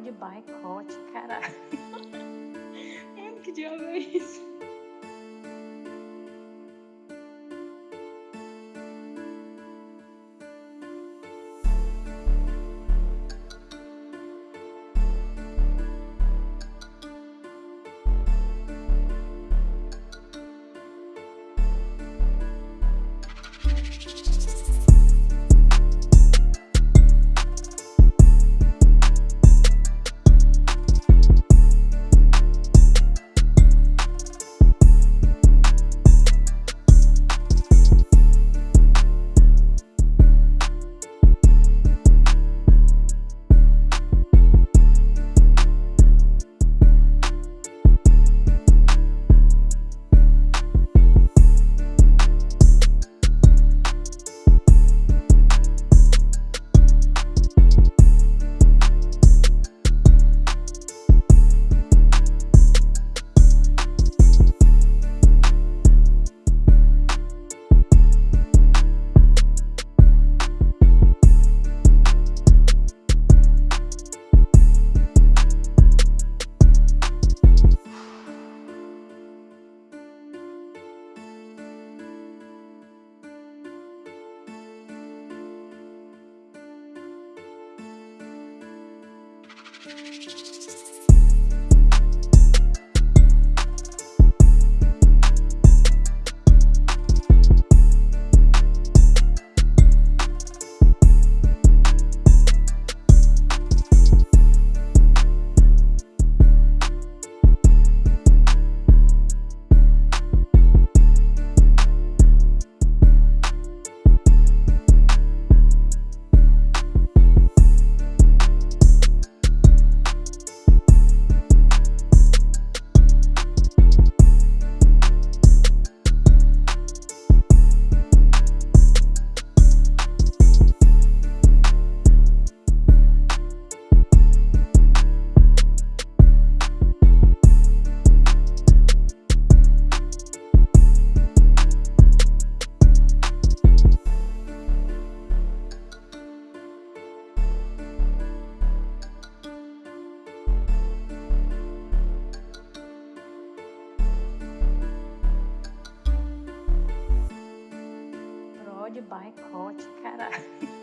de boicote, caralho. Mano, que diabo é isso? Boicote, caralho.